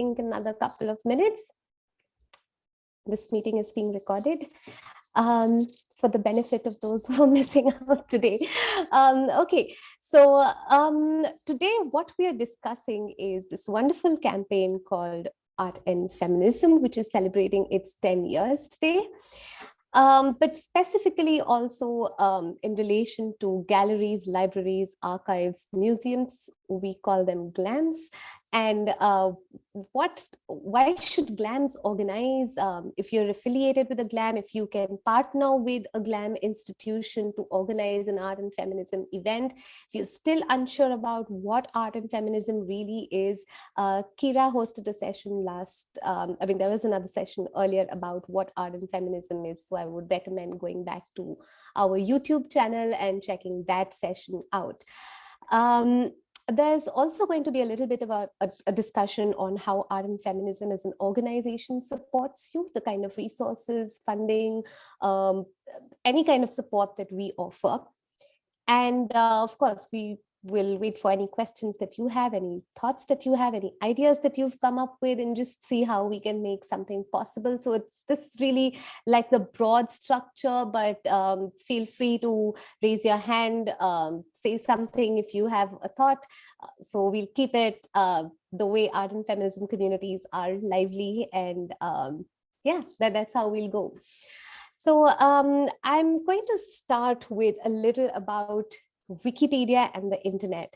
think another couple of minutes. This meeting is being recorded um, for the benefit of those who are missing out today. Um, okay, so um, today what we are discussing is this wonderful campaign called Art and Feminism, which is celebrating its 10 years today. Um, but specifically also um, in relation to galleries, libraries, archives, museums, we call them GLAMs, and uh, what why should glams organize um, if you're affiliated with a glam if you can partner with a glam institution to organize an art and feminism event if you're still unsure about what art and feminism really is uh, kira hosted a session last um, i mean there was another session earlier about what art and feminism is. So i would recommend going back to our youtube channel and checking that session out. Um, there's also going to be a little bit about a, a, discussion on how and feminism as an organization supports you, the kind of resources, funding, um, any kind of support that we offer. And uh, of course, we will wait for any questions that you have, any thoughts that you have, any ideas that you've come up with, and just see how we can make something possible. So it's this is really like the broad structure, but um, feel free to raise your hand, um, say something if you have a thought. So we'll keep it uh, the way art and feminism communities are lively and um, yeah, that, that's how we'll go. So um, I'm going to start with a little about Wikipedia and the internet.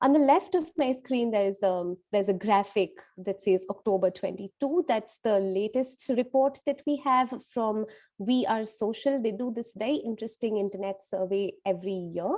On the left of my screen, there's um, there's a graphic that says October 22. That's the latest report that we have from We Are Social. They do this very interesting internet survey every year.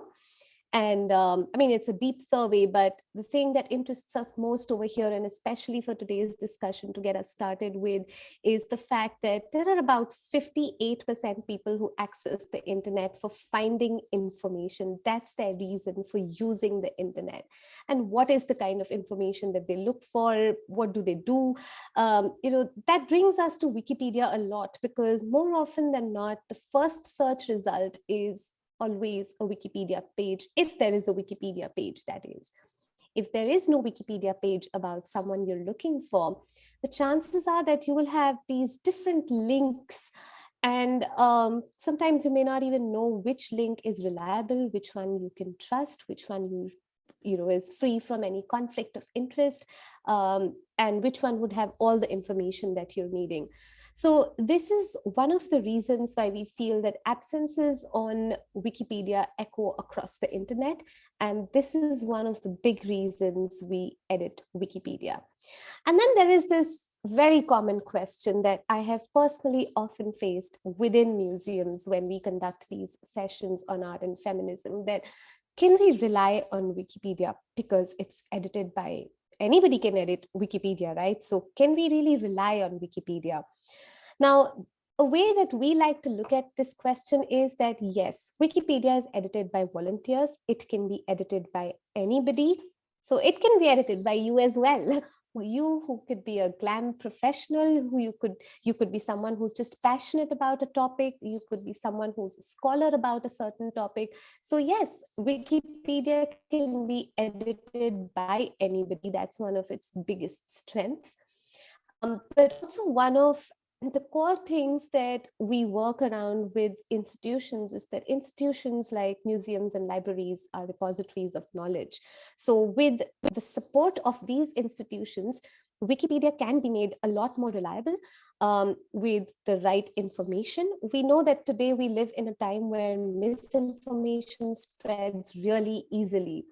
And um, I mean, it's a deep survey, but the thing that interests us most over here, and especially for today's discussion to get us started with, is the fact that there are about 58% people who access the internet for finding information. That's their reason for using the internet. And what is the kind of information that they look for? What do they do? Um, you know, that brings us to Wikipedia a lot because more often than not, the first search result is always a Wikipedia page, if there is a Wikipedia page, that is. If there is no Wikipedia page about someone you're looking for, the chances are that you will have these different links and um, sometimes you may not even know which link is reliable, which one you can trust, which one you you know is free from any conflict of interest, um, and which one would have all the information that you're needing. So this is one of the reasons why we feel that absences on Wikipedia echo across the internet. And this is one of the big reasons we edit Wikipedia. And then there is this very common question that I have personally often faced within museums when we conduct these sessions on art and feminism that can we rely on Wikipedia because it's edited by anybody can edit Wikipedia, right? So can we really rely on Wikipedia? Now, a way that we like to look at this question is that yes, Wikipedia is edited by volunteers. It can be edited by anybody. So it can be edited by you as well. You who could be a glam professional, who you could you could be someone who's just passionate about a topic. You could be someone who's a scholar about a certain topic. So yes, Wikipedia can be edited by anybody. That's one of its biggest strengths. Um, but also one of the core things that we work around with institutions is that institutions like museums and libraries are repositories of knowledge. So with, the support of these institutions, Wikipedia can be made a lot more reliable um, with the right information. We know that today we live in a time where misinformation spreads really easily,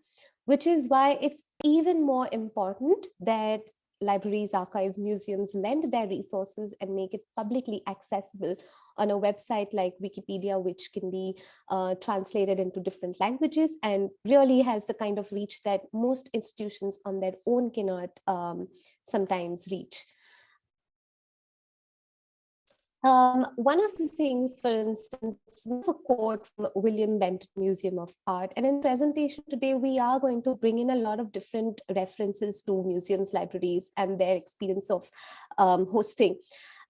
which is why it's even more important that libraries, archives, museums lend their resources and make it publicly accessible on a website like Wikipedia, which can be uh, translated into different languages and really has the kind of reach that most institutions on their own cannot um, sometimes reach. Um, one of the things, for instance, a quote from William Benton Museum of Art. And in presentation today, we are going to bring in a lot of different references to museums, libraries, and their experience of um, hosting.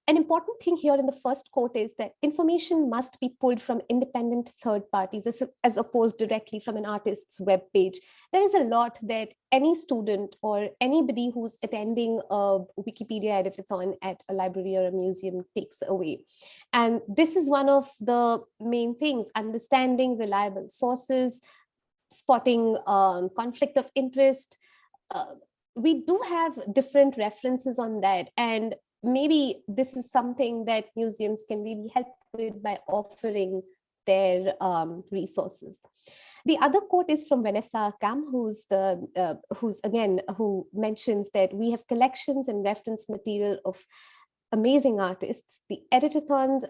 An important thing here in the first quote is that information must be pulled from independent third parties as, as opposed directly from an artist's web page. There is a lot that any student or anybody who's attending a Wikipedia editathon at a library or a museum takes away. And this is one of the main things, understanding reliable sources, spotting um, conflict of interest, uh, we do have different references on that and maybe this is something that museums can really help with by offering their um, resources. The other quote is from Vanessa Kam, who's the uh, who's again who mentions that we have collections and reference material of amazing artists. The editathons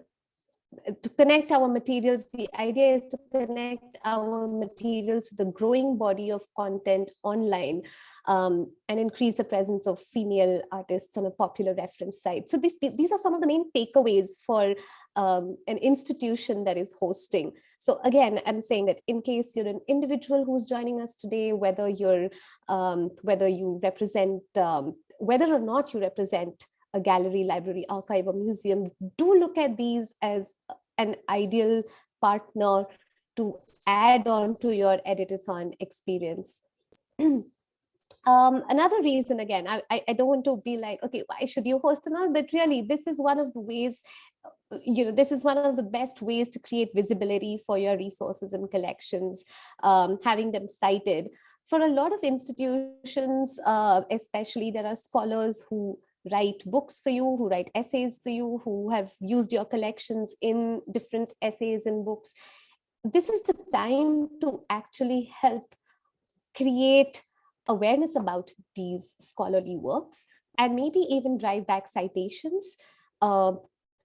to connect our materials, the idea is to connect our materials to the growing body of content online um, and increase the presence of female artists on a popular reference site. So this, these are some of the main takeaways for um, an institution that is hosting. So again, I'm saying that in case you're an individual who's joining us today, whether you're, um, whether you represent, um, whether or not you represent a gallery, library, archive, or museum, do look at these as an ideal partner to add on to your editathon experience. um, another reason, again, I, I don't want to be like, okay, why should you host and all, but really this is one of the ways, you know, this is one of the best ways to create visibility for your resources and collections, um, having them cited. For a lot of institutions, uh, especially there are scholars who write books for you, who write essays for you, who have used your collections in different essays and books. This is the time to actually help create awareness about these scholarly works and maybe even drive back citations, uh,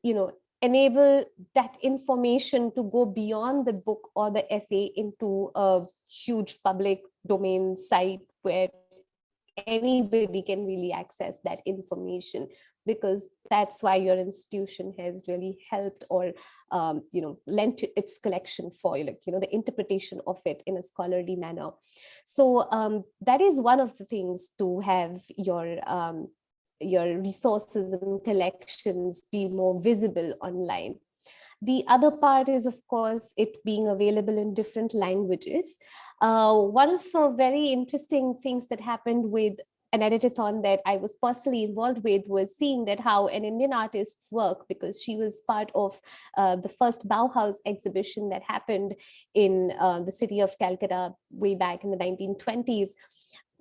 you know, enable that information to go beyond the book or the essay into a huge public domain site where anybody can really access that information because that's why your institution has really helped or um, you know lent its collection for you like you know the interpretation of it in a scholarly manner. So um, that is one of the things to have your um, your resources and collections be more visible online the other part is, of course, it being available in different languages. Uh, one of the very interesting things that happened with an editathon that I was personally involved with was seeing that how an Indian artist's work, because she was part of uh, the first Bauhaus exhibition that happened in uh, the city of Calcutta way back in the 1920s,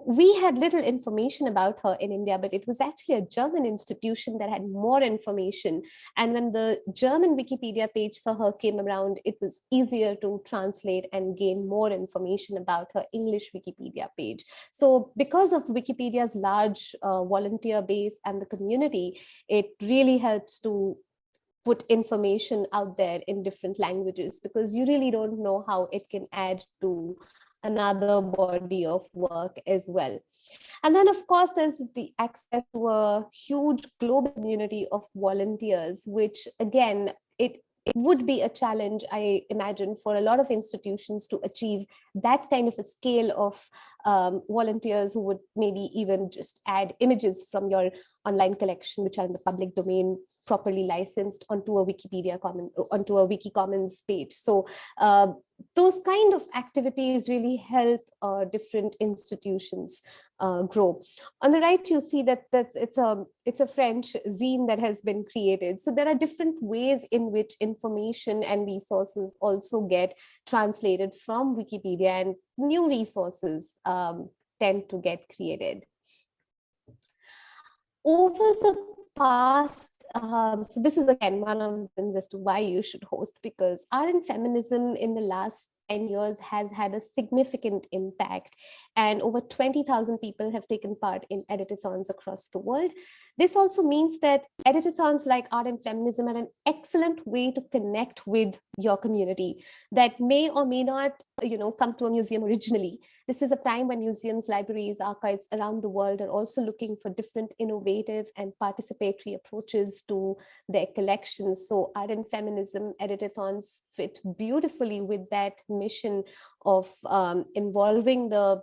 we had little information about her in India, but it was actually a German institution that had more information. And when the German Wikipedia page for her came around, it was easier to translate and gain more information about her English Wikipedia page. So because of Wikipedia's large uh, volunteer base and the community, it really helps to put information out there in different languages because you really don't know how it can add to another body of work as well. And then, of course, there's the access to a huge global community of volunteers, which again, it it would be a challenge, I imagine, for a lot of institutions to achieve that kind of a scale of um, volunteers who would maybe even just add images from your online collection, which are in the public domain, properly licensed onto a Wikipedia common, onto a Wiki Commons page. So uh, those kind of activities really help uh, different institutions uh, grow. On the right, you see that that it's a it's a French zine that has been created. So there are different ways in which information and resources also get translated from Wikipedia and new resources um, tend to get created. Over the past um, so this is again one of them as to why you should host because art and feminism in the last 10 years has had a significant impact and over 20,000 people have taken part in editathons across the world. This also means that editathons like art and feminism are an excellent way to connect with your community that may or may not you know, come to a museum originally. This is a time when museums, libraries, archives around the world are also looking for different innovative and participatory approaches to their collections. So art and feminism editathons fit beautifully with that mission of um, involving the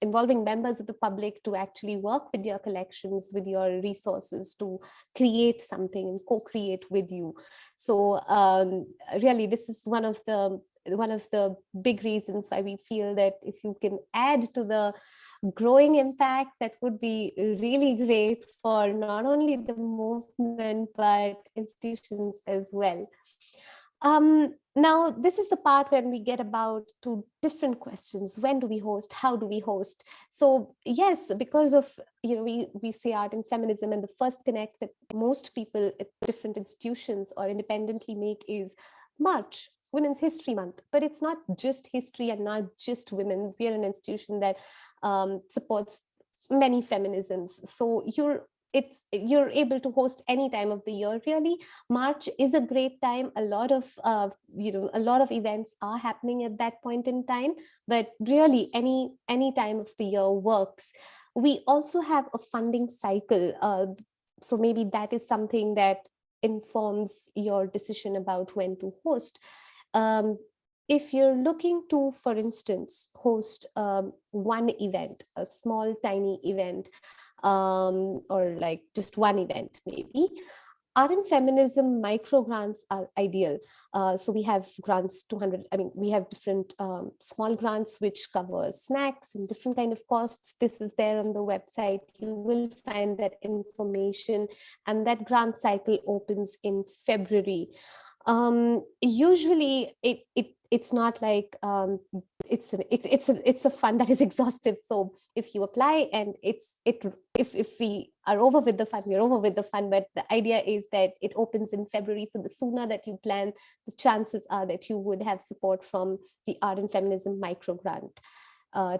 involving members of the public to actually work with your collections, with your resources to create something and co-create with you. So um, really, this is one of the one of the big reasons why we feel that if you can add to the growing impact that would be really great for not only the movement but institutions as well um, now, this is the part when we get about to different questions. When do we host? How do we host? So yes, because of, you know, we, we say art and feminism and the first connect that most people at different institutions or independently make is March, Women's History Month. But it's not just history and not just women. We are an institution that um, supports many feminisms. So you're it's you're able to host any time of the year really. March is a great time. A lot of uh, you know a lot of events are happening at that point in time but really any any time of the year works. We also have a funding cycle uh, so maybe that is something that informs your decision about when to host. Um, if you're looking to, for instance, host um, one event, a small, tiny event, um, or like just one event maybe. And feminism micro grants are ideal. Uh, so we have grants 200, I mean, we have different um, small grants which cover snacks and different kind of costs. This is there on the website. You will find that information and that grant cycle opens in February. Um, usually it, it it's not like um, it's an, it's it's a it's a fund that is exhaustive. So if you apply and it's it if if we are over with the fund, we're over with the fund. But the idea is that it opens in February. So the sooner that you plan, the chances are that you would have support from the Art and Feminism micro grant. Uh,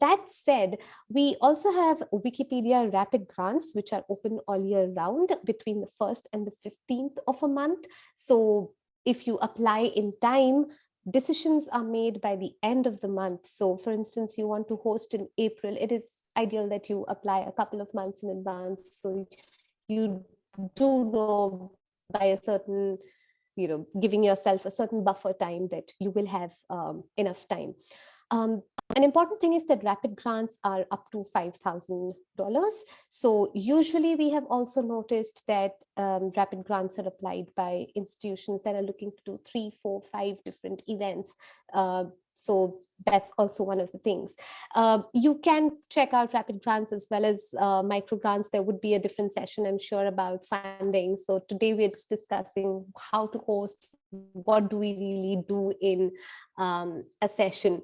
that said, we also have Wikipedia rapid grants, which are open all year round between the 1st and the 15th of a month. So if you apply in time, decisions are made by the end of the month. So for instance, you want to host in April, it is ideal that you apply a couple of months in advance. So you do know by a certain, you know, giving yourself a certain buffer time that you will have um, enough time. Um, an important thing is that rapid grants are up to $5,000. So usually we have also noticed that um, rapid grants are applied by institutions that are looking to do three, four, five different events. Uh, so that's also one of the things. Uh, you can check out rapid grants as well as uh, micro grants. There would be a different session, I'm sure, about funding. So today we're just discussing how to host, what do we really do in um, a session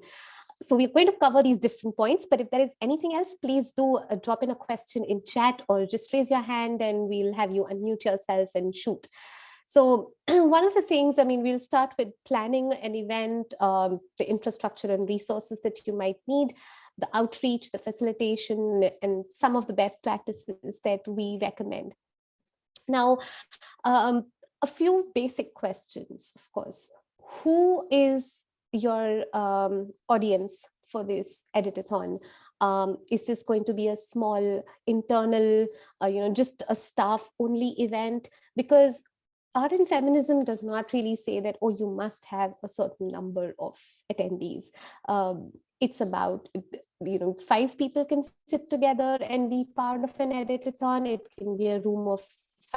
so we're going to cover these different points, but if there is anything else, please do uh, drop in a question in chat or just raise your hand and we'll have you unmute yourself and shoot. So one of the things, I mean, we'll start with planning an event, um, the infrastructure and resources that you might need, the outreach, the facilitation, and some of the best practices that we recommend. Now, um, a few basic questions, of course. Who is your um, audience for this editathon? Um, is this going to be a small internal, uh, you know, just a staff only event? Because art and feminism does not really say that, oh, you must have a certain number of attendees. Um, it's about, you know, five people can sit together and be part of an editathon. It can be a room of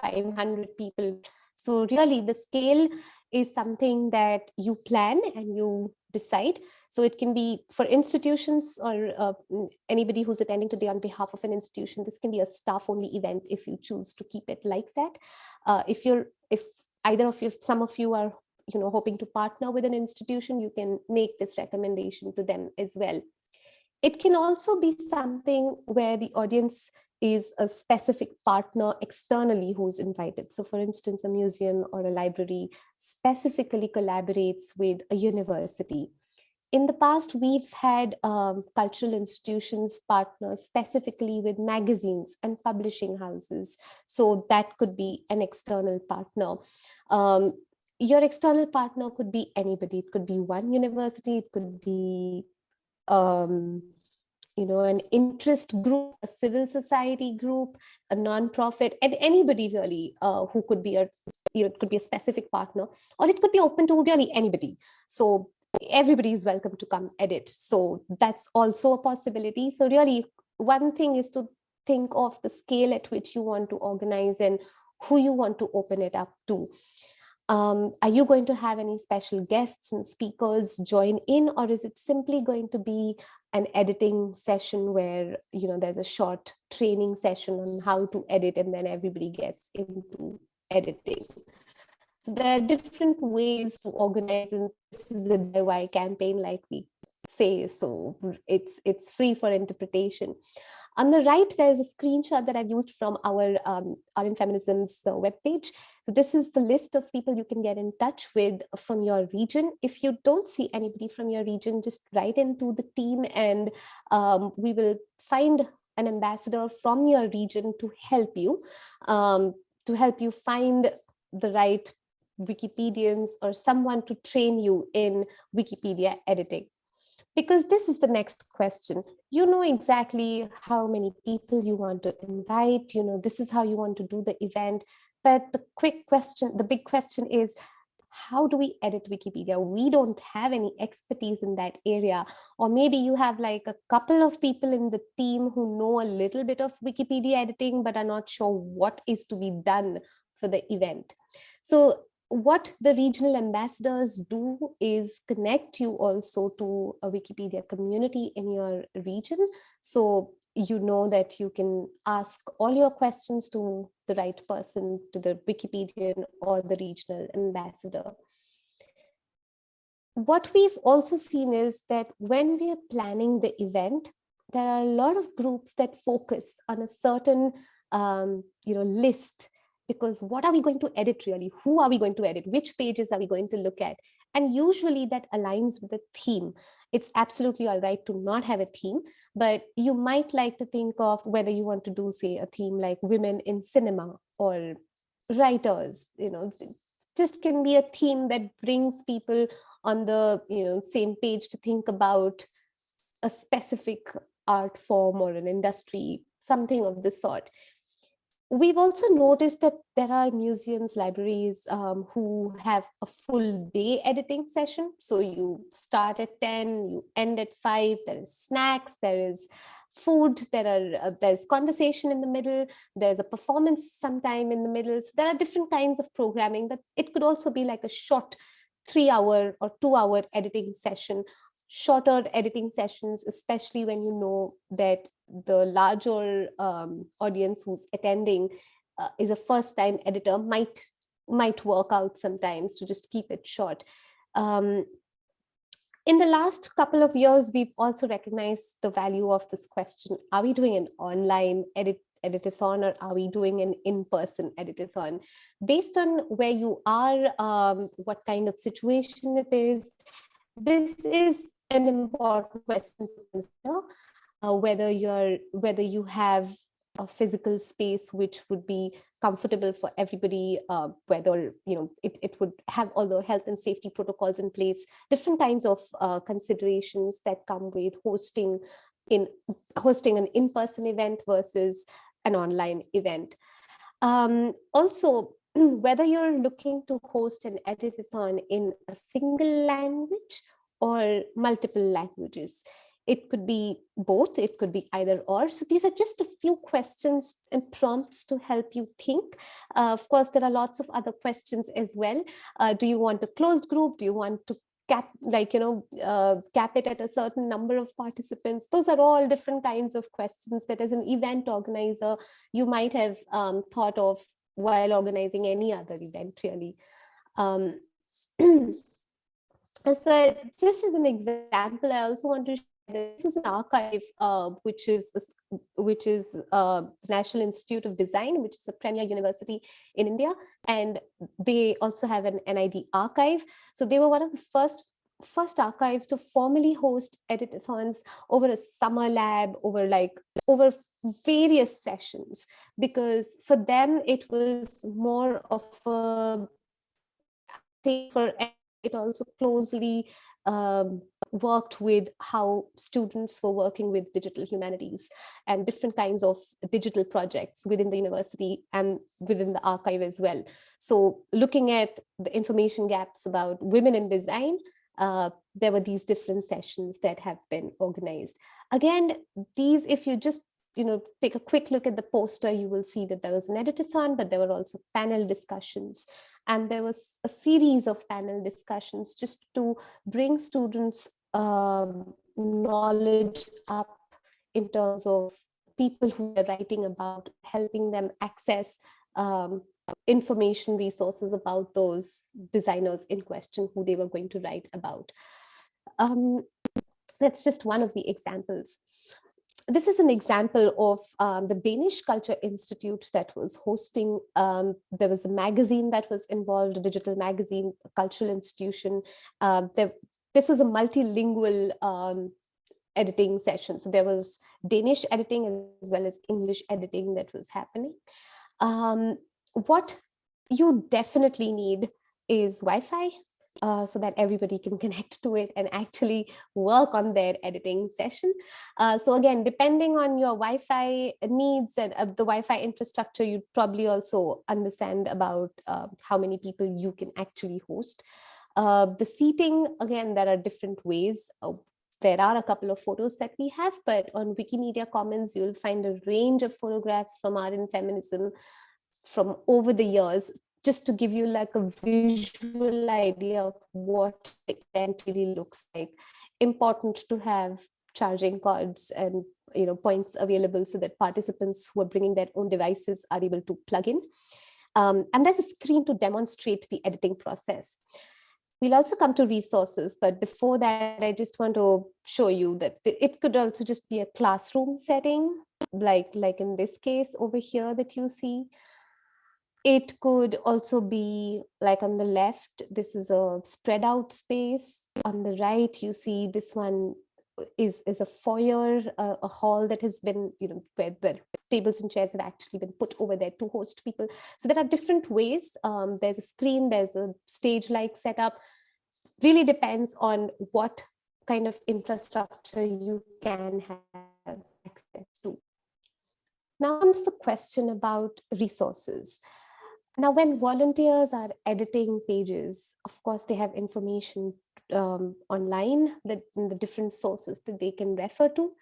500 people. So really the scale is something that you plan and you decide. So it can be for institutions or uh, anybody who's attending today on behalf of an institution, this can be a staff only event if you choose to keep it like that. Uh, if you're, if either of you, some of you are you know, hoping to partner with an institution, you can make this recommendation to them as well. It can also be something where the audience is a specific partner externally who's invited. So for instance, a museum or a library specifically collaborates with a university. In the past, we've had um, cultural institutions partner specifically with magazines and publishing houses. So that could be an external partner. Um, your external partner could be anybody. It could be one university, it could be um, you know, an interest group, a civil society group, a nonprofit, and anybody really uh, who could be a, you know, it could be a specific partner, or it could be open to really anybody. So everybody is welcome to come edit. So that's also a possibility. So really one thing is to think of the scale at which you want to organize and who you want to open it up to. Um, are you going to have any special guests and speakers join in or is it simply going to be an editing session where you know there's a short training session on how to edit and then everybody gets into editing. So there are different ways to organize and this is a DIY campaign like we say so it's it's free for interpretation. On the right, there's a screenshot that I've used from our um, Art and Feminism's uh, webpage. So this is the list of people you can get in touch with from your region. If you don't see anybody from your region, just write into the team and um, we will find an ambassador from your region to help you, um, to help you find the right Wikipedians or someone to train you in Wikipedia editing because this is the next question. You know exactly how many people you want to invite, you know, this is how you want to do the event. But the quick question, the big question is, how do we edit Wikipedia? We don't have any expertise in that area. Or maybe you have like a couple of people in the team who know a little bit of Wikipedia editing, but are not sure what is to be done for the event. So what the regional ambassadors do is connect you also to a Wikipedia community in your region. So you know that you can ask all your questions to the right person, to the Wikipedian or the regional ambassador. What we've also seen is that when we are planning the event, there are a lot of groups that focus on a certain um, you know, list because what are we going to edit really? Who are we going to edit? Which pages are we going to look at? And usually that aligns with the theme. It's absolutely all right to not have a theme, but you might like to think of whether you want to do, say, a theme like women in cinema or writers, you know, just can be a theme that brings people on the you know same page to think about a specific art form or an industry, something of this sort. We've also noticed that there are museums, libraries um, who have a full day editing session. So you start at 10, you end at 5, there is snacks, there is food, there are uh, there's conversation in the middle, there's a performance sometime in the middle. So there are different kinds of programming, but it could also be like a short three hour or two hour editing session shorter editing sessions, especially when you know that the larger um, audience who's attending uh, is a first time editor might might work out sometimes to just keep it short. Um, in the last couple of years, we've also recognized the value of this question. Are we doing an online edit editathon or are we doing an in-person editathon? Based on where you are, um, what kind of situation it is, this is an important question to consider uh, whether you're whether you have a physical space which would be comfortable for everybody uh, whether you know it, it would have all the health and safety protocols in place different kinds of uh, considerations that come with hosting in hosting an in-person event versus an online event um, also whether you're looking to host an editathon in a single language or multiple languages. It could be both, it could be either or. So these are just a few questions and prompts to help you think. Uh, of course, there are lots of other questions as well. Uh, do you want a closed group? Do you want to cap like you know uh, cap it at a certain number of participants those are all different kinds of questions that as an event organizer you might have um, thought of while organizing any other event really um, so just as an example, I also want to this is an archive, uh, which is which is uh, National Institute of Design, which is a premier university in India, and they also have an NID archive. So they were one of the first first archives to formally host editathons over a summer lab over like over various sessions because for them it was more of a thing for it also closely um, worked with how students were working with digital humanities and different kinds of digital projects within the university and within the archive as well. So looking at the information gaps about women in design, uh, there were these different sessions that have been organized. Again, these, if you just you know, take a quick look at the poster, you will see that there was an editathon, but there were also panel discussions. And there was a series of panel discussions just to bring students um, knowledge up in terms of people who are writing about helping them access um, information resources about those designers in question who they were going to write about. Um, that's just one of the examples. This is an example of um, the Danish Culture Institute that was hosting, um, there was a magazine that was involved, a digital magazine, a cultural institution. Uh, there, this was a multilingual um, editing session. So there was Danish editing as well as English editing that was happening. Um, what you definitely need is Wi-Fi uh, so that everybody can connect to it and actually work on their editing session. Uh, so again, depending on your Wi-Fi needs and uh, the Wi-Fi infrastructure, you probably also understand about uh, how many people you can actually host. Uh, the seating, again, there are different ways. There are a couple of photos that we have, but on Wikimedia Commons, you'll find a range of photographs from art and feminism from over the years, just to give you like a visual idea of what the event really looks like. Important to have charging cords and you know points available so that participants who are bringing their own devices are able to plug in. Um, and there's a screen to demonstrate the editing process. We'll also come to resources, but before that, I just want to show you that it could also just be a classroom setting, like, like in this case over here that you see. It could also be like on the left, this is a spread out space. On the right, you see this one is is a foyer, a hall that has been, you know, where, where tables and chairs have actually been put over there to host people. So there are different ways. Um, there's a screen, there's a stage-like setup. Really depends on what kind of infrastructure you can have access to. Now comes the question about resources. Now, when volunteers are editing pages, of course, they have information um, online that in the different sources that they can refer to.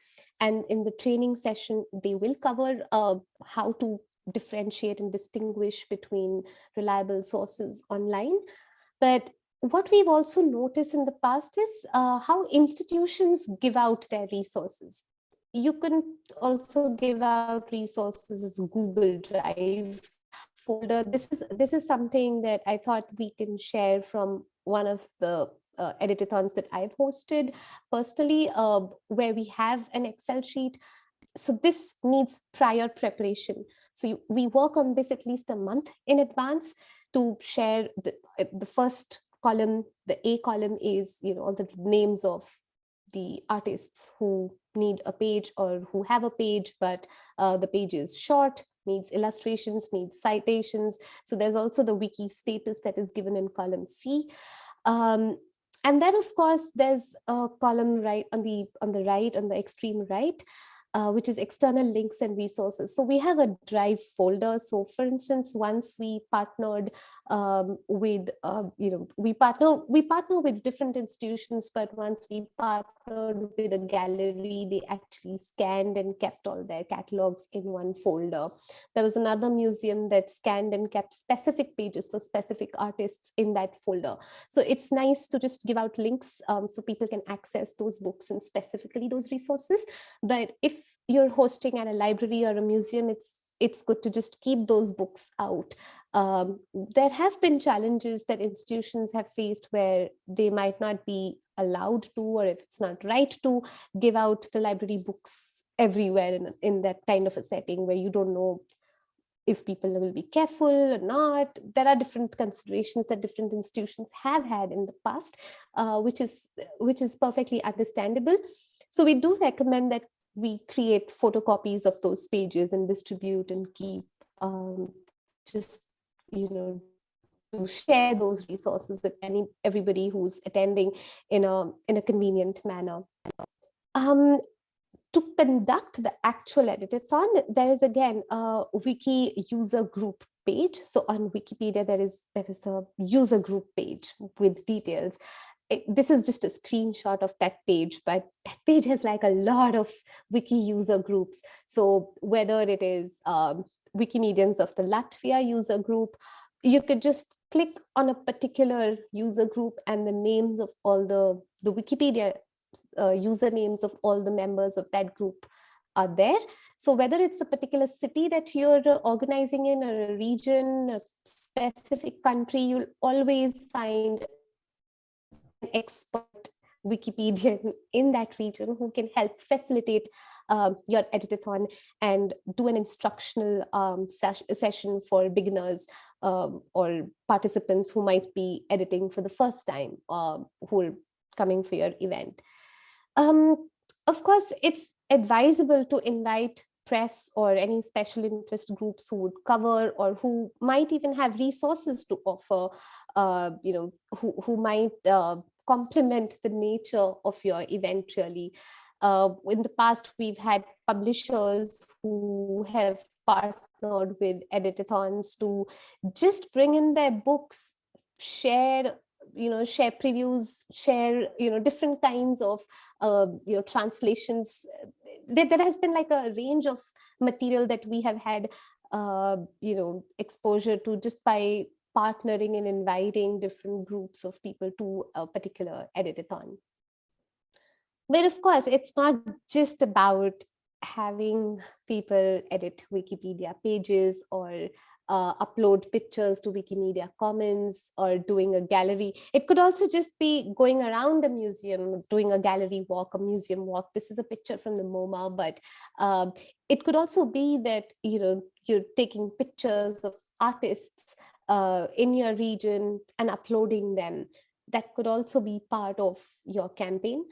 And in the training session, they will cover uh, how to differentiate and distinguish between reliable sources online. But what we've also noticed in the past is uh, how institutions give out their resources. You can also give out resources as Google Drive folder. This is this is something that I thought we can share from one of the uh, editathons that I've hosted personally, uh, where we have an Excel sheet. So this needs prior preparation. So you, we work on this at least a month in advance to share the, the first column. The A column is you know all the names of the artists who need a page or who have a page, but uh, the page is short needs illustrations, needs citations. So there's also the wiki status that is given in column C. Um, and then, of course, there's a column right on the on the right, on the extreme right, uh, which is external links and resources. So we have a drive folder. So for instance, once we partnered um, with, uh, you know, we partner, we partner with different institutions, but once we partnered with a gallery, they actually scanned and kept all their catalogs in one folder. There was another museum that scanned and kept specific pages for specific artists in that folder. So it's nice to just give out links um, so people can access those books and specifically those resources. But if you're hosting at a library or a museum, it's it's good to just keep those books out. Um, there have been challenges that institutions have faced where they might not be allowed to, or if it's not right to give out the library books everywhere in, in that kind of a setting where you don't know if people will be careful or not. There are different considerations that different institutions have had in the past, uh, which is which is perfectly understandable. So we do recommend that we create photocopies of those pages and distribute and keep um, just, you know, to share those resources with any everybody who's attending in a in a convenient manner. Um, to conduct the actual editathon, there is again a wiki user group page. So on Wikipedia, there is there is a user group page with details. It, this is just a screenshot of that page, but that page has like a lot of wiki user groups. So whether it is um, Wikimedians of the Latvia user group, you could just click on a particular user group and the names of all the, the Wikipedia uh, usernames of all the members of that group are there. So whether it's a particular city that you're organizing in or a region, a specific country, you'll always find expert Wikipedian in that region who can help facilitate uh, your editathon and do an instructional um, ses session for beginners um, or participants who might be editing for the first time uh, who are coming for your event. Um, of course, it's advisable to invite press or any special interest groups who would cover or who might even have resources to offer, uh, you know, who, who might uh, complement the nature of your event really. Uh, in the past, we've had publishers who have partnered with editathons to just bring in their books, share you know share previews share you know different kinds of uh, you know translations there, there has been like a range of material that we have had uh, you know exposure to just by partnering and inviting different groups of people to a particular editathon. But of course, it's not just about having people edit Wikipedia pages or uh, upload pictures to Wikimedia Commons or doing a gallery. It could also just be going around a museum, doing a gallery walk, a museum walk. This is a picture from the MoMA, but uh, it could also be that you know you're taking pictures of artists uh, in your region and uploading them. That could also be part of your campaign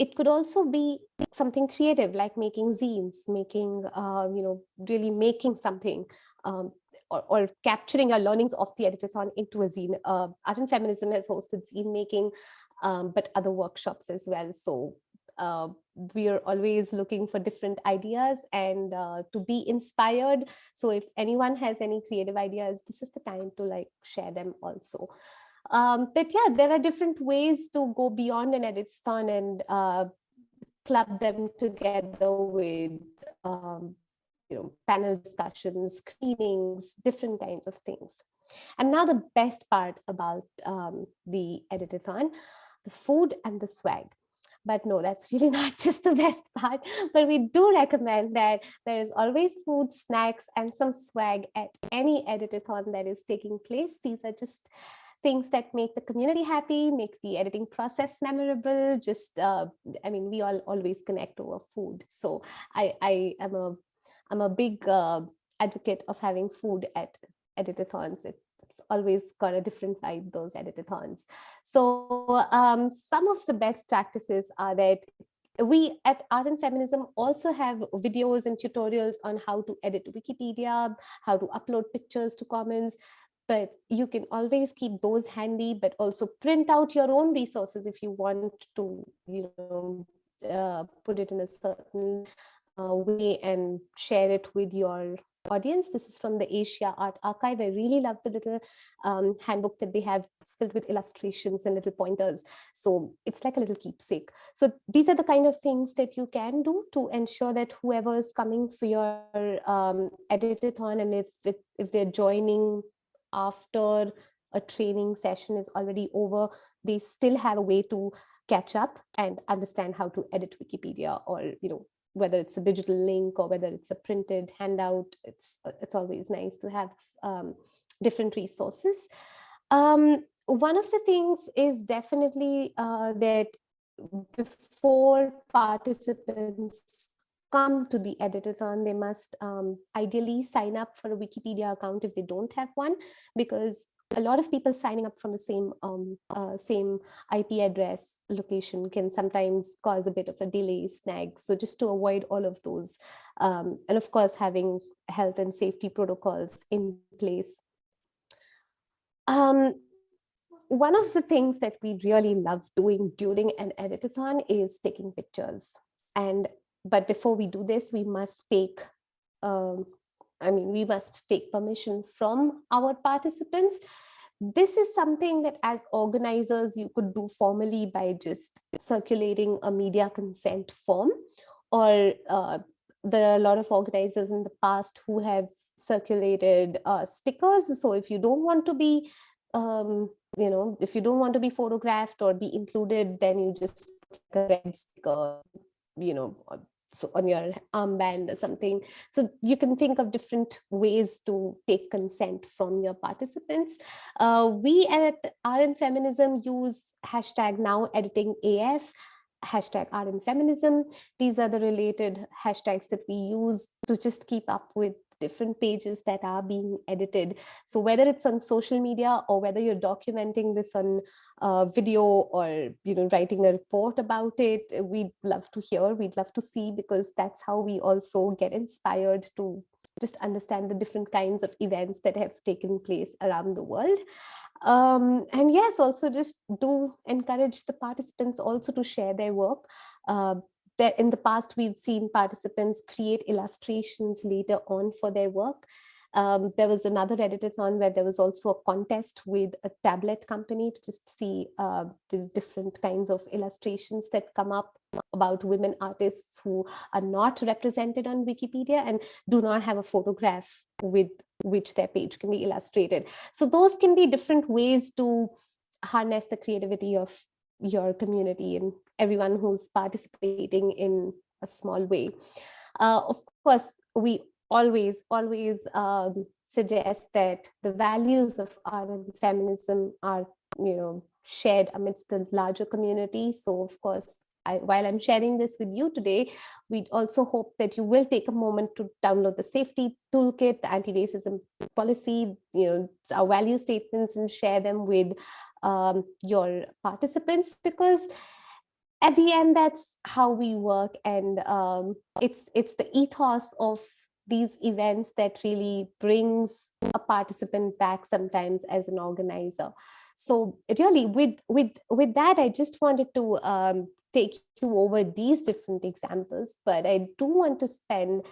it could also be something creative like making zines making uh, you know really making something um, or, or, capturing our learnings of the editathon into a zine. Uh, art and feminism has hosted zine making um, but other workshops as well. So uh, we are always looking for different ideas and uh, to be inspired. So if anyone has any creative ideas this is the time to like share them also. Um, but yeah, there are different ways to go beyond an editathon and uh, club them together with um, you know, panel discussions, screenings, different kinds of things. And now the best part about um, the editathon, the food and the swag. But no, that's really not just the best part, but we do recommend that there is always food, snacks, and some swag at any editathon that is taking place. These are just things that make the community happy, make the editing process memorable. Just, uh, I mean, we all always connect over food. So I, I am a, I'm a big uh, advocate of having food at editathons. It, it's always got a different vibe, those editathons. So um, some of the best practices are that we at and Feminism also have videos and tutorials on how to edit Wikipedia, how to upload pictures to Commons but you can always keep those handy, but also print out your own resources if you want to, you know, uh, put it in a certain way and share it with your audience. This is from the Asia Art Archive. I really love the little um, handbook that they have it's filled with illustrations and little pointers. So it's like a little keepsake. So these are the kind of things that you can do to ensure that whoever is coming for your um, editathon and if, it, if they're joining after a training session is already over, they still have a way to catch up and understand how to edit Wikipedia or, you know, whether it's a digital link or whether it's a printed handout, it's, it's always nice to have um, different resources. Um, one of the things is definitely uh, that before participants come to the editathon, they must um, ideally sign up for a Wikipedia account if they don't have one, because a lot of people signing up from the same um, uh, same IP address location can sometimes cause a bit of a delay snag. So just to avoid all of those, um, and of course, having health and safety protocols in place. Um, one of the things that we really love doing during an editathon is taking pictures. And but before we do this, we must take, um, I mean, we must take permission from our participants. This is something that as organizers you could do formally by just circulating a media consent form or uh, there are a lot of organizers in the past who have circulated uh, stickers. So if you don't want to be um, you know if you don't want to be photographed or be included then you just a red sticker you know so on your armband or something. So you can think of different ways to take consent from your participants. Uh, we at Art and Feminism use hashtag now editing AF, hashtag Art and Feminism. These are the related hashtags that we use to just keep up with different pages that are being edited. So whether it's on social media or whether you're documenting this on uh, video or you know writing a report about it, we'd love to hear, we'd love to see because that's how we also get inspired to just understand the different kinds of events that have taken place around the world. Um, and yes, also just do encourage the participants also to share their work. Uh, in the past, we've seen participants create illustrations later on for their work. Um, there was another editathon where there was also a contest with a tablet company to just see uh, the different kinds of illustrations that come up about women artists who are not represented on Wikipedia and do not have a photograph with which their page can be illustrated. So those can be different ways to harness the creativity of your community and everyone who's participating in a small way. Uh, of course, we always, always um, suggest that the values of our feminism are, you know, shared amidst the larger community. So of course, I, while I'm sharing this with you today, we also hope that you will take a moment to download the safety toolkit, the anti-racism policy, you know, our value statements and share them with um, your participants because at the end, that's how we work. And um, it's, it's the ethos of these events that really brings a participant back sometimes as an organizer. So really with, with, with that, I just wanted to um, take you over these different examples, but I do want to spend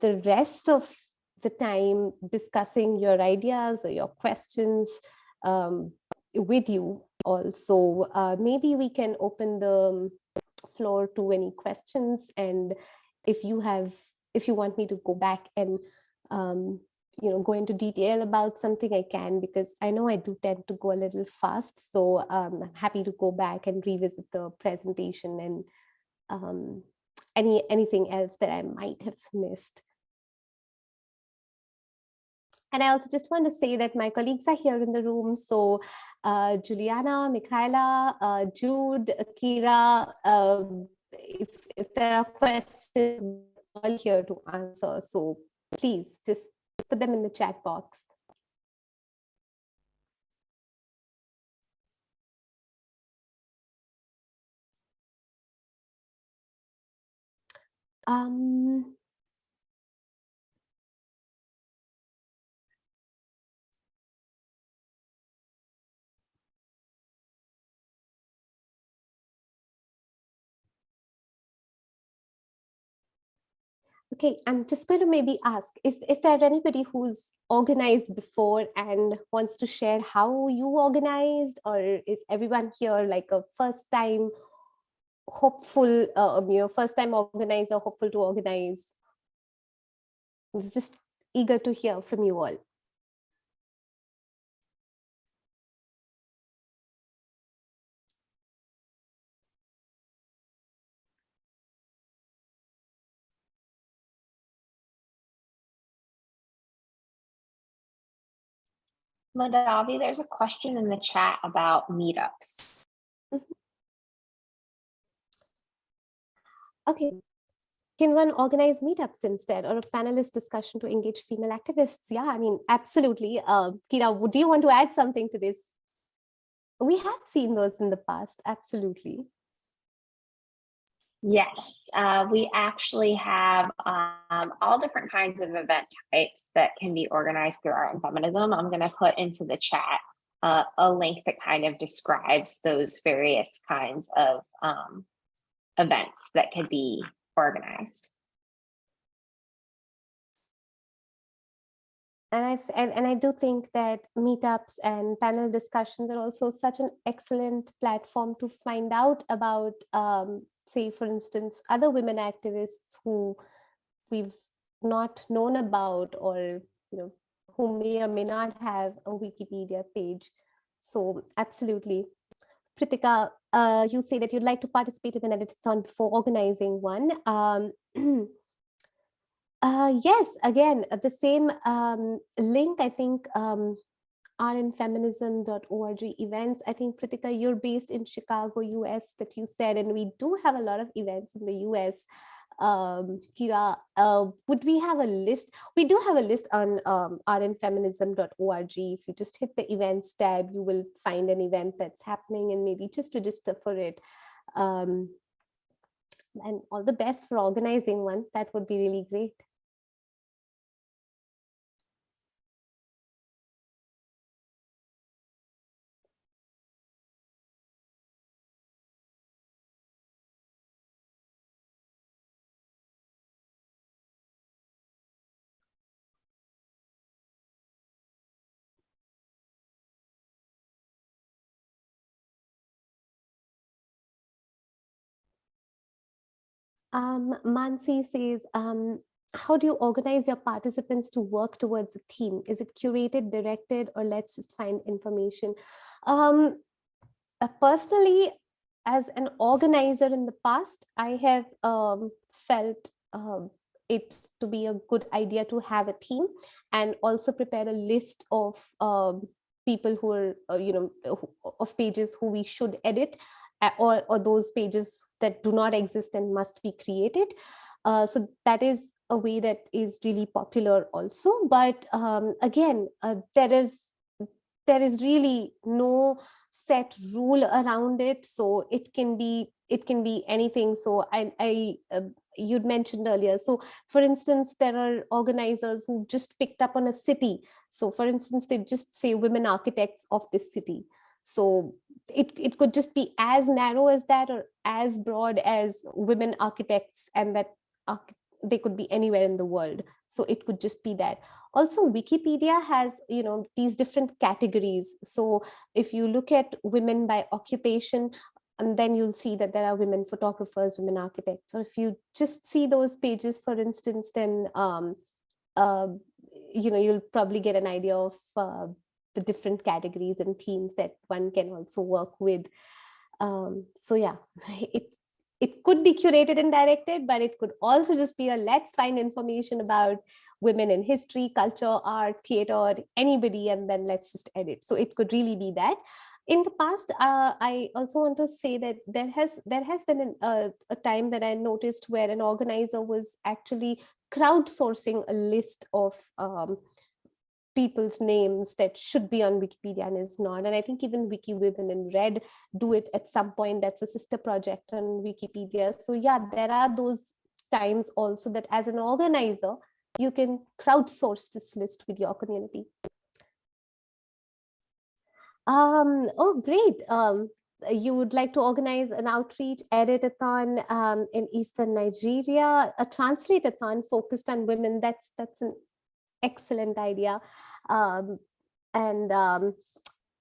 the rest of the time discussing your ideas or your questions um, with you also. Uh, maybe we can open the floor to any questions and if you have, if you want me to go back and um, you know, go into detail about something I can because I know I do tend to go a little fast. So um, I'm happy to go back and revisit the presentation and um, any anything else that I might have missed. And I also just want to say that my colleagues are here in the room. So uh, Juliana, Michaela, uh, Jude, Kira, um, if, if there are questions, all here to answer. So please just put them in the chat box. Um, Okay, I'm just going to maybe ask, is, is there anybody who's organized before and wants to share how you organized or is everyone here like a first time hopeful, uh, you know, first time organizer, hopeful to organize? I was just eager to hear from you all. Madavi, there's a question in the chat about meetups. Mm-hmm. Okay. Can one organize meetups instead or a panelist discussion to engage female activists? Yeah, I mean, absolutely. Uh, Kira, do you want to add something to this? We have seen those in the past, absolutely. Yes, uh, we actually have um, all different kinds of event types that can be organized through art and feminism. I'm going to put into the chat uh, a link that kind of describes those various kinds of um, events that could be organized. and I and, and I do think that meetups and panel discussions are also such an excellent platform to find out about, um, say, for instance, other women activists who we've not known about or you know who may or may not have a Wikipedia page. So absolutely. Pritika, uh, you say that you'd like to participate in an editathon before organizing one. Um, uh, yes, again, the same um, link, I think, um, artandfeminism.org events. I think, Pritika, you're based in Chicago, US, that you said, and we do have a lot of events in the US um, Kira, uh, would we have a list? We do have a list on um, artandfeminism.org. If you just hit the events tab, you will find an event that's happening and maybe just register for it. Um, and all the best for organizing one. That would be really great. Um, Mansi says, um, how do you organize your participants to work towards a theme? Is it curated, directed, or let's just find information? Um, uh, personally, as an organizer in the past, I have um, felt um, it to be a good idea to have a theme and also prepare a list of um, people who are, uh, you know, of pages who we should edit or, or those pages that do not exist and must be created. Uh, so that is a way that is really popular also. But um, again, uh, there is there is really no set rule around it. So it can be it can be anything. So I, I uh, you'd mentioned earlier. So for instance, there are organizers who've just picked up on a city. So for instance, they just say women architects of this city. So it, it could just be as narrow as that or as broad as women architects and that they could be anywhere in the world. So it could just be that. Also, Wikipedia has, you know, these different categories. So if you look at women by occupation, and then you'll see that there are women photographers, women architects. Or if you just see those pages, for instance, then um, uh, you know you'll probably get an idea of uh, the different categories and themes that one can also work with. Um, so yeah, it it could be curated and directed, but it could also just be a let's find information about women in history, culture, art, theater, anybody, and then let's just edit. So it could really be that. In the past, uh, I also want to say that there has there has been an, uh, a time that I noticed where an organizer was actually crowdsourcing a list of um, people's names that should be on Wikipedia and is not. And I think even Wiki Women in Red do it at some point. That's a sister project on Wikipedia. So yeah, there are those times also that as an organizer, you can crowdsource this list with your community. Um, oh, great. Um, you would like to organize an outreach editathon um, in Eastern Nigeria, a translate-a-thon focused on women. That's that's an excellent idea. Um, and um,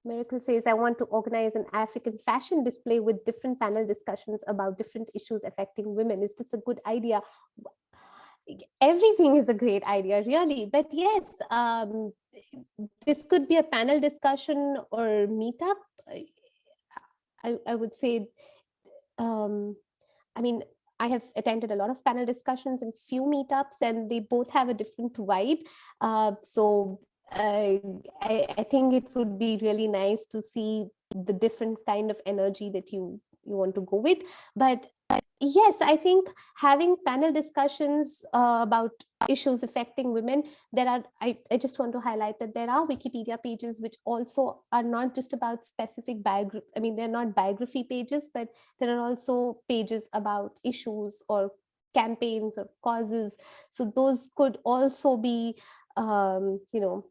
Miracle says, I want to organize an African fashion display with different panel discussions about different issues affecting women. Is this a good idea? Everything is a great idea, really. But yes, um, this could be a panel discussion or meetup. I, I would say, um, I mean, I have attended a lot of panel discussions and few meetups, and they both have a different vibe. Uh, so uh, I, I think it would be really nice to see the different kind of energy that you you want to go with. But yes, I think having panel discussions uh, about issues affecting women, there are, I, I just want to highlight that there are Wikipedia pages which also are not just about specific biography, I mean, they're not biography pages, but there are also pages about issues or campaigns or causes. So those could also be, um, you know,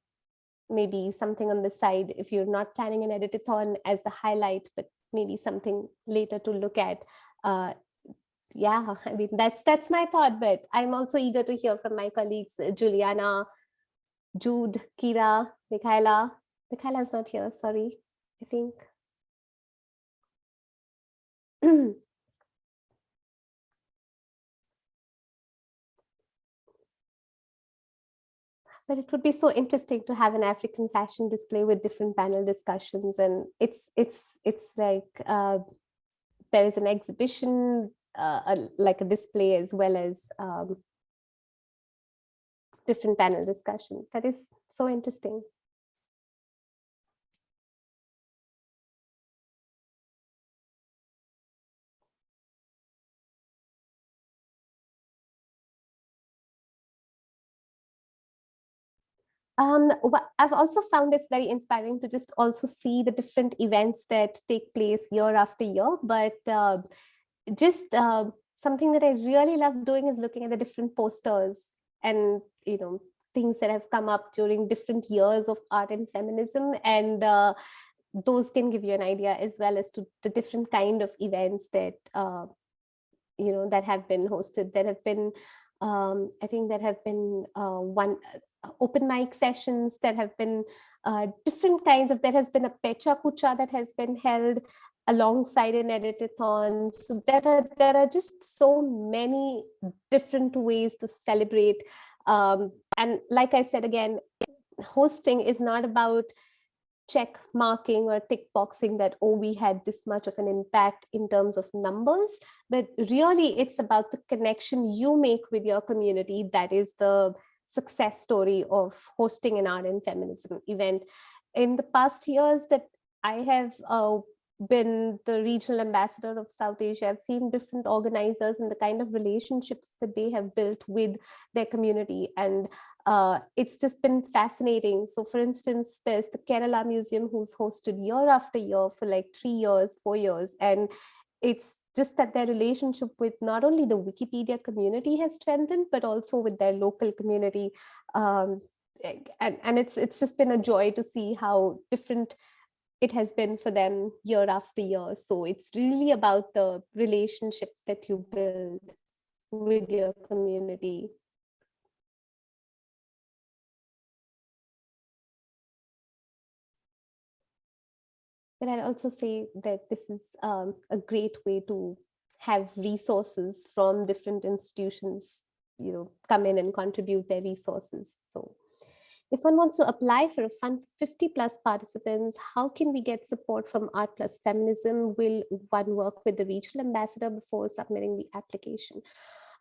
maybe something on the side if you're not planning an editathon as a highlight, but maybe something later to look at uh, yeah, I mean, that's that's my thought, but I'm also eager to hear from my colleagues, uh, Juliana, Jude, Kira, Michaela. Michaela is not here, sorry, I think. but it would be so interesting to have an African fashion display with different panel discussions. And it's it's it's like uh, there is an exhibition, uh, a, like a display as well as um, different panel discussions. That is so interesting. Um, I've also found this very inspiring to just also see the different events that take place year after year. But uh, just uh, something that I really love doing is looking at the different posters and, you know, things that have come up during different years of art and feminism. And uh, those can give you an idea as well as to the different kind of events that, uh, you know, that have been hosted, that have been um, I think there have been uh, one uh, open mic sessions that have been uh, different kinds of, there has been a Pecha Kucha that has been held alongside an editathon. So there are, there are just so many different ways to celebrate. Um, and like I said, again, hosting is not about check marking or tick boxing that, oh, we had this much of an impact in terms of numbers, but really it's about the connection you make with your community. That is the success story of hosting an art and feminism event. In the past years that I have uh, been the regional ambassador of South Asia, I've seen different organizers and the kind of relationships that they have built with their community. And uh, it's just been fascinating. So for instance, there's the Kerala Museum who's hosted year after year for like three years, four years. And it's just that their relationship with not only the Wikipedia community has strengthened, but also with their local community. Um, and, and it's it's just been a joy to see how different it has been for them year after year. So it's really about the relationship that you build with your community. But I'd also say that this is um, a great way to have resources from different institutions, you know, come in and contribute their resources. So if one wants to apply for a fund for 50 plus participants, how can we get support from Art Plus Feminism? Will one work with the regional ambassador before submitting the application?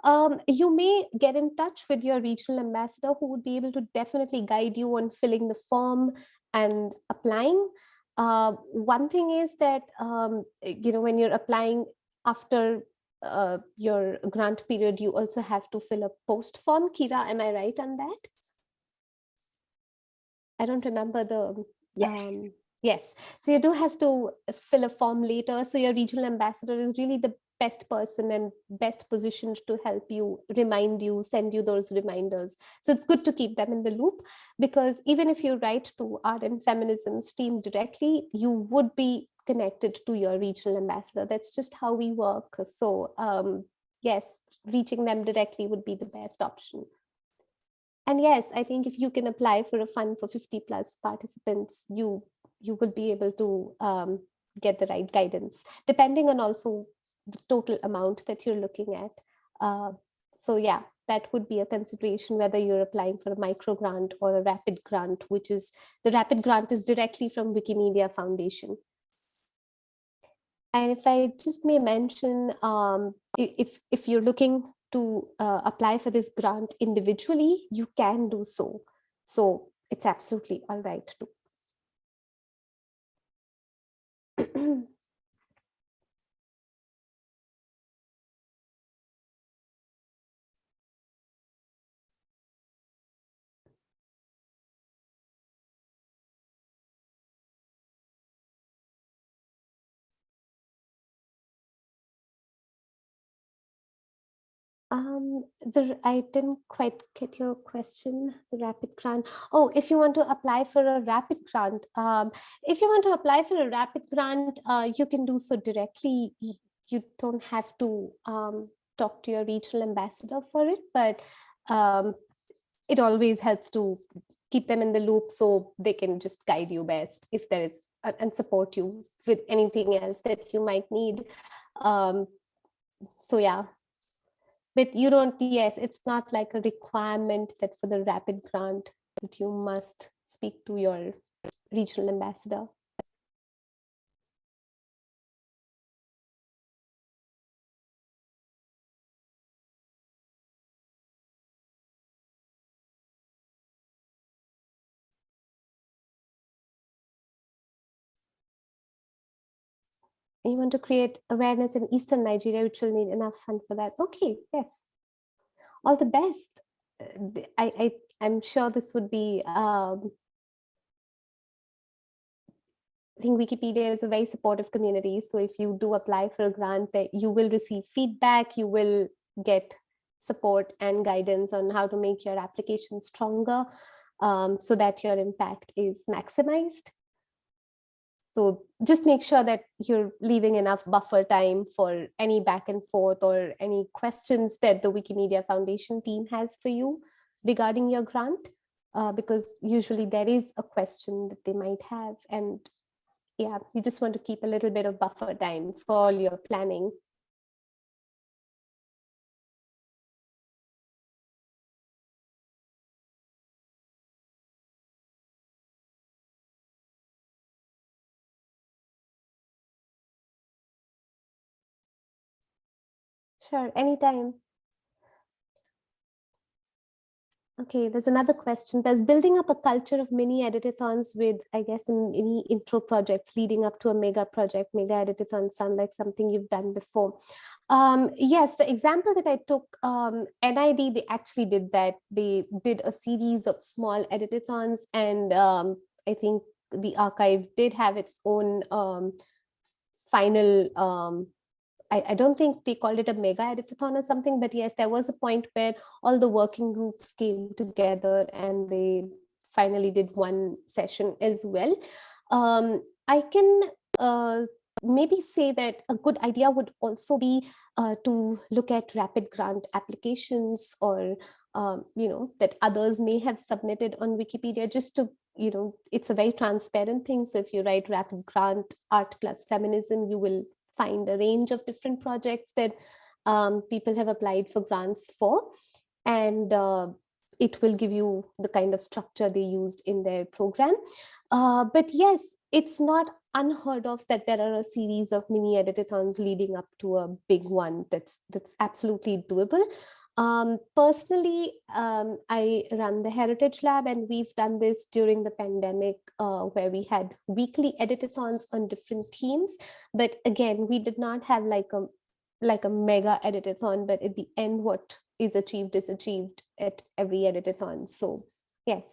Um, you may get in touch with your regional ambassador who would be able to definitely guide you on filling the form and applying. Uh, one thing is that, um, you know, when you're applying after uh, your grant period, you also have to fill a post form. Kira, am I right on that? I don't remember the. Yes. Um, yes. So you do have to fill a form later. So your regional ambassador is really the best person and best positioned to help you, remind you, send you those reminders. So it's good to keep them in the loop because even if you write to Art and Feminism's team directly, you would be connected to your regional ambassador. That's just how we work. So um, yes, reaching them directly would be the best option. And yes, I think if you can apply for a fund for 50 plus participants, you you will be able to um, get the right guidance, depending on also the total amount that you're looking at. Uh, so yeah, that would be a consideration whether you're applying for a micro grant or a rapid grant, which is the rapid grant is directly from Wikimedia Foundation. And if I just may mention, um, if, if you're looking to uh, apply for this grant individually, you can do so. So it's absolutely all right too. Um, the, I didn't quite get your question, the rapid grant. Oh, if you want to apply for a rapid grant, um, if you want to apply for a rapid grant, uh, you can do so directly. You don't have to um, talk to your regional ambassador for it, but um, it always helps to keep them in the loop so they can just guide you best if there is and support you with anything else that you might need. Um, so yeah, but you don't, yes, it's not like a requirement that for the rapid grant that you must speak to your regional ambassador. You want to create awareness in Eastern Nigeria, which will need enough fund for that. Okay, yes. All the best. Uh, I, I, I'm sure this would be, um, I think Wikipedia is a very supportive community. So if you do apply for a grant, that you will receive feedback, you will get support and guidance on how to make your application stronger um, so that your impact is maximized. So just make sure that you're leaving enough buffer time for any back and forth or any questions that the Wikimedia Foundation team has for you regarding your grant, uh, because usually there is a question that they might have. And yeah, you just want to keep a little bit of buffer time for all your planning. Sure, anytime. Okay, there's another question. There's building up a culture of mini editathons with, I guess, any intro projects leading up to a mega project. Mega editathons sound like something you've done before. Um, yes, the example that I took, um, NID, they actually did that. They did a series of small editathons and um, I think the archive did have its own um, final um, I, I don't think they called it a mega editathon or something, but yes, there was a point where all the working groups came together and they finally did one session as well. Um, I can uh, maybe say that a good idea would also be uh, to look at rapid grant applications or um, you know that others may have submitted on Wikipedia just to you know it's a very transparent thing so if you write rapid grant art plus feminism you will find a range of different projects that um, people have applied for grants for. And uh, it will give you the kind of structure they used in their program. Uh, but yes, it's not unheard of that there are a series of mini editathons leading up to a big one that's that's absolutely doable. Um, personally, um, I run the Heritage Lab and we've done this during the pandemic uh, where we had weekly editathons on different themes. But again, we did not have like a like a mega editathon, but at the end, what is achieved is achieved at every editathon. So yes.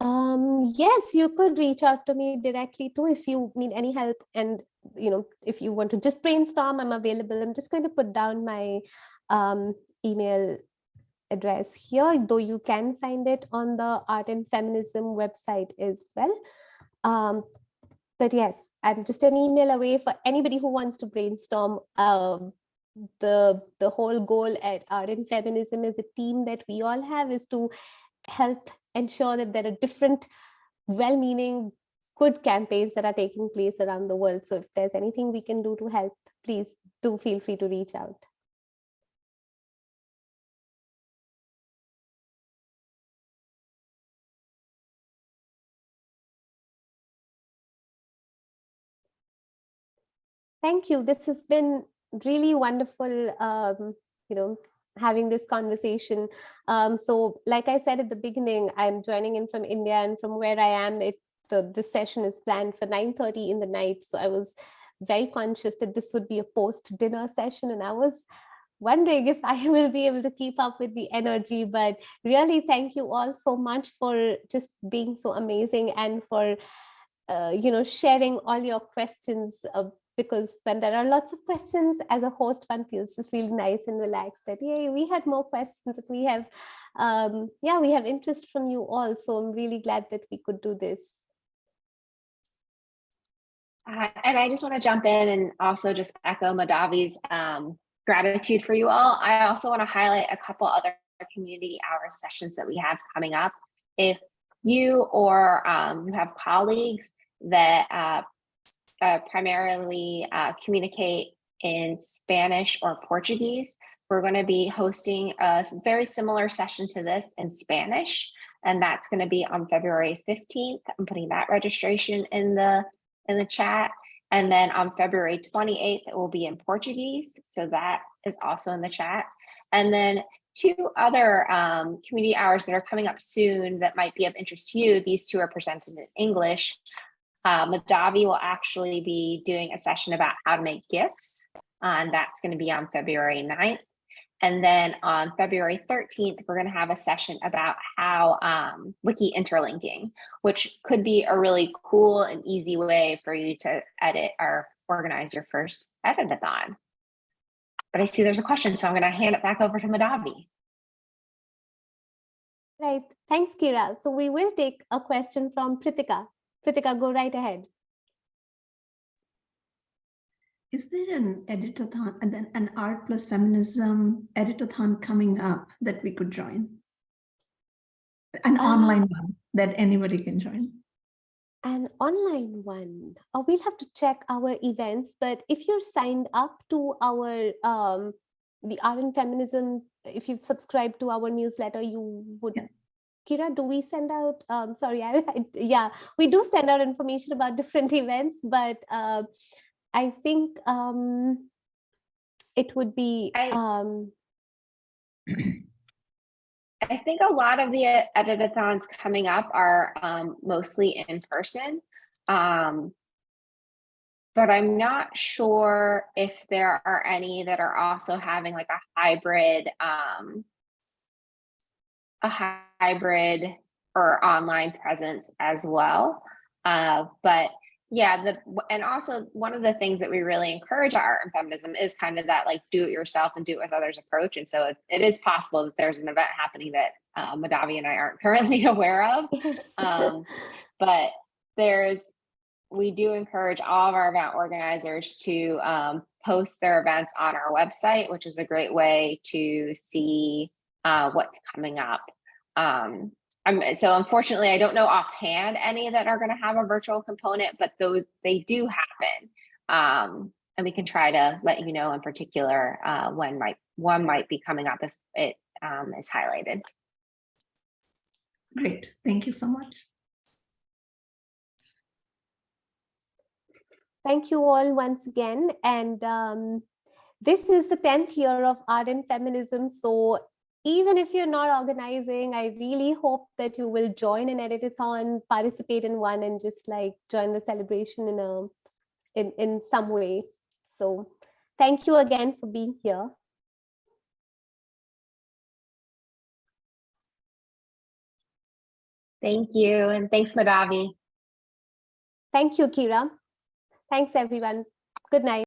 Um, yes, you could reach out to me directly too if you need any help. And, you know, if you want to just brainstorm, I'm available. I'm just going to put down my um, email address here, though you can find it on the Art and Feminism website as well. Um, but yes, I'm just an email away for anybody who wants to brainstorm. Um, the the whole goal at Art and Feminism as a team that we all have is to help ensure that there are different well-meaning good campaigns that are taking place around the world. So if there's anything we can do to help, please do feel free to reach out. Thank you. This has been really wonderful, um, you know, having this conversation. Um, so like I said at the beginning, I'm joining in from India and from where I am, it, the, this session is planned for 9.30 in the night. So I was very conscious that this would be a post dinner session and I was wondering if I will be able to keep up with the energy, but really thank you all so much for just being so amazing and for, uh, you know, sharing all your questions uh, because when there are lots of questions as a host, one feels just really nice and relaxed that, yay, we had more questions that we have, um, yeah, we have interest from you all. So I'm really glad that we could do this. Uh, and I just want to jump in and also just echo Madavi's um, gratitude for you all. I also want to highlight a couple other community hour sessions that we have coming up. If you or um, you have colleagues that uh, uh, primarily uh, communicate in Spanish or Portuguese, we're going to be hosting a very similar session to this in Spanish, and that's going to be on February 15th. I'm putting that registration in the in the chat. And then on February 28th, it will be in Portuguese. So that is also in the chat. And then two other um, community hours that are coming up soon that might be of interest to you. These two are presented in English. Uh, Madavi will actually be doing a session about how to make gifts. uh, and that's going to be on February 9th. And then on February 13th, we're going to have a session about how um, wiki interlinking, which could be a really cool and easy way for you to edit or organize your first editathon. But I see there's a question, so I'm going to hand it back over to Madavi. Right. Thanks, Kira. So we will take a question from Pritika. Pritika, go right ahead. Is there an editathon and then an art plus feminism editathon coming up that we could join? An Uh, online one that anybody can join. An online one. Uh, we'll have to check our events, but if you're signed up to our um, the art and feminism, if you've subscribed to our newsletter, you would. Yeah. Kira, do we send out? Um, sorry, I, I yeah, we do send out information about different events, but uh, I think um, it would be I- um, I think a lot of the uh, editathons coming up are um, mostly in person. Um, but I'm not sure if there are any that are also having like a hybrid, um, a hybrid or online presence as well. Uh, but yeah, the and also one of the things that we really encourage art and feminism is kind of that like do it yourself and do it with others approach. And so it, it is possible that there's an event happening that uh, Madavi and I aren't currently aware of. yes. Um, but there's, we do encourage all of our event organizers to um, post their events on our website, which is a great way to see uh, what's coming up. Um, I'm, so unfortunately, I don't know offhand any that are going to have a virtual component, but those they do happen. Um, and we can try to let you know in particular uh, when might one might be coming up if it um, is highlighted. Great, thank you so much. Thank you all once again. And um, this is the 10th year of art and feminism. So even if you're not organizing, I really hope that you will join an editathon, participate in one and just like join the celebration in a in, in some way. So thank you again for being here. Thank you. And thanks, Madavi. Thank you, Kira. Thanks, everyone. Good night.